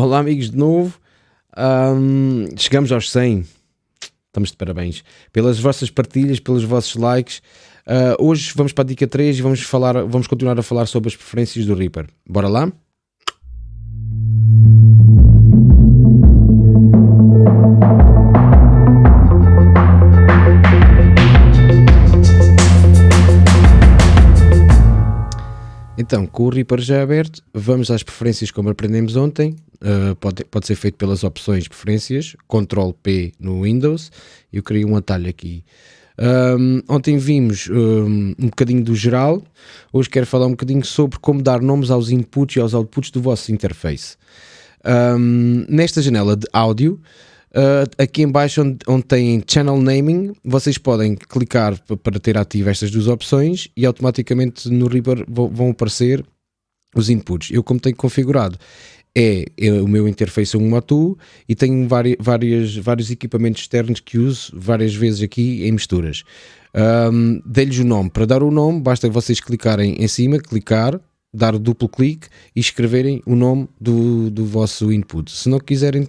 Olá, amigos, de novo. Um, chegamos aos 100. Estamos de parabéns. Pelas vossas partilhas, pelos vossos likes. Uh, hoje vamos para a dica 3 e vamos, falar, vamos continuar a falar sobre as preferências do Reaper. Bora lá? Então, com o Reaper já aberto, vamos às preferências como aprendemos ontem. Uh, pode, pode ser feito pelas opções preferências, Ctrl P no Windows. Eu criei um atalho aqui. Um, ontem vimos um, um bocadinho do geral, hoje quero falar um bocadinho sobre como dar nomes aos inputs e aos outputs do vosso interface. Um, nesta janela de áudio, Uh, aqui em baixo onde, onde, tem Channel Naming, vocês podem clicar para ter ativo estas duas opções e automaticamente no Reaper vão aparecer os inputs. Eu como tenho configurado é, é o meu interface é um Motu e tenho várias, várias, vários equipamentos externos que uso várias vezes aqui em misturas. Um, Dei-lhes o nome. Para dar o nome basta vocês clicarem em cima, clicar, dar duplo clique e escreverem o nome do, do vosso input. Se não quiserem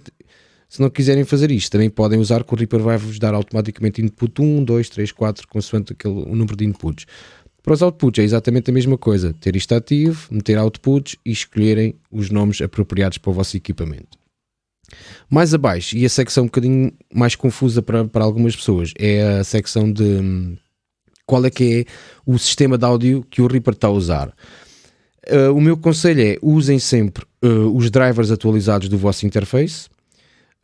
se não quiserem fazer isto, também podem usar que o Reaper vai-vos dar automaticamente input 1, 2, 3, 4, consoante aquele, o número de inputs. Para os outputs é exatamente a mesma coisa, ter isto ativo, meter outputs e escolherem os nomes apropriados para o vosso equipamento. Mais abaixo, e a secção um bocadinho mais confusa para, para algumas pessoas, é a secção de hum, qual é que é o sistema de áudio que o Reaper está a usar. Uh, o meu conselho é usem sempre uh, os drivers atualizados do vosso interface,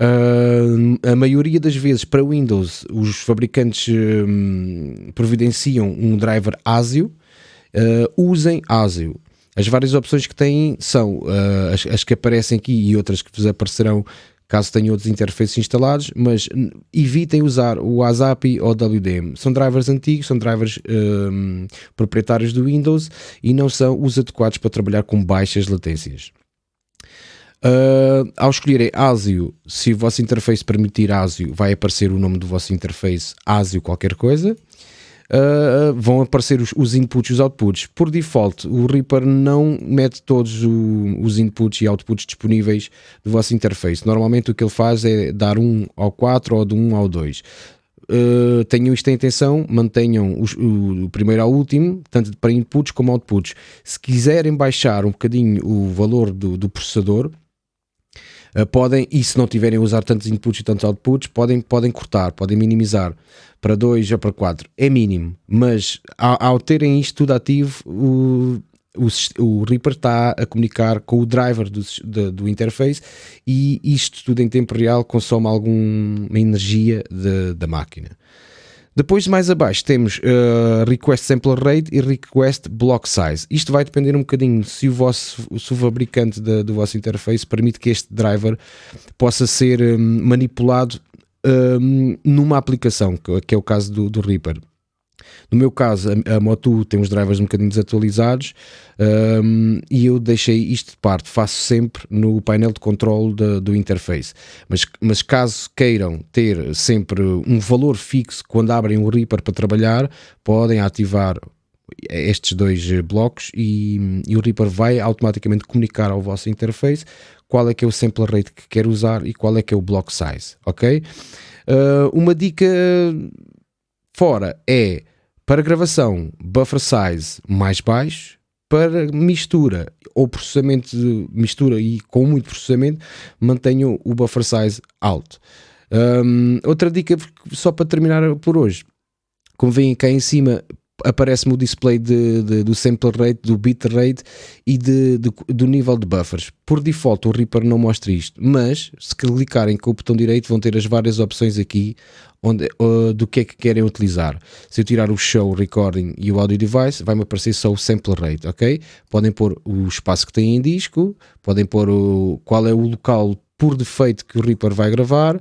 Uh, a maioria das vezes para Windows os fabricantes um, providenciam um driver ASIO, uh, usem ASIO. As várias opções que têm são uh, as, as, que aparecem aqui e outras que vos aparecerão caso tenham outros interfaces instalados, mas evitem usar o ASAPI ou o WDM. São drivers antigos, são drivers um, proprietários do Windows e não são os adequados para trabalhar com baixas latências. Uh, ao escolherem ASIO, se o vosso interface permitir ASIO, vai aparecer o nome do vosso interface ASIO qualquer coisa. Uh, vão aparecer os, os, inputs e os outputs. Por default, o Reaper não mete todos o, os inputs e outputs disponíveis do vosso interface. Normalmente o que ele faz é dar um ao 4 ou de 1 ao 2. Uh, tenham isto em atenção, mantenham os, o, o, primeiro ao último, tanto para inputs como outputs. Se quiserem baixar um bocadinho o valor do, do processador, podem, e se não tiverem a usar tantos inputs e tantos outputs, podem, podem cortar, podem minimizar para 2 ou para 4. É mínimo, mas ao, ao terem isto tudo ativo, o, o, o, Reaper está a comunicar com o driver do, do, do, interface e isto tudo em tempo real consome alguma energia de, da máquina. Depois, mais abaixo, temos uh, Request Sample Rate e Request Block Size. Isto vai depender um bocadinho se o, vosso, se o fabricante de, do vosso interface permite que este driver possa ser um, manipulado um, numa aplicação, que é o caso do, do Reaper. No meu caso, a, a tem os drivers um bocadinho desatualizados um, e eu deixei isto de parte, faço sempre no painel de controle de, do interface. Mas, mas caso queiram ter sempre um valor fixo quando abrem o Reaper para trabalhar, podem ativar estes dois blocos e, e, o Reaper vai automaticamente comunicar ao vosso interface qual é que é o sample rate que quer usar e qual é que é o block size, ok? Uh, uma dica fora é para gravação, buffer size mais baixo. Para mistura ou processamento de mistura e com muito processamento, mantenham o buffer size alto. Um, outra dica, só para terminar por hoje, como veem cá em cima, aparece-me o display de, de, do sample rate, do bit rate e de, de, do nível de buffers. Por default o Reaper não mostra isto, mas se clicarem com o botão direito vão ter as várias opções aqui onde, uh, do que é que querem utilizar. Se eu tirar o show, recording e o audio device, vai-me aparecer só o sample rate, ok? Podem pôr o espaço que têm em disco, podem pôr o, qual é o local por defeito que o Reaper vai gravar,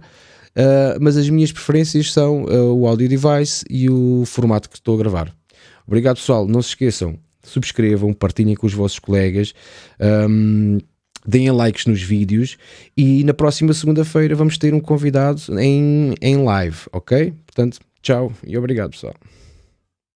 Uh, mas as minhas preferências são uh, o audio device e o formato que estou a gravar. Obrigado, pessoal. Não se esqueçam, subscrevam, partilhem com os vossos colegas. Um, deem likes nos vídeos e na próxima segunda-feira vamos ter um convidado em, em live, ok? Portanto, tchau e obrigado pessoal.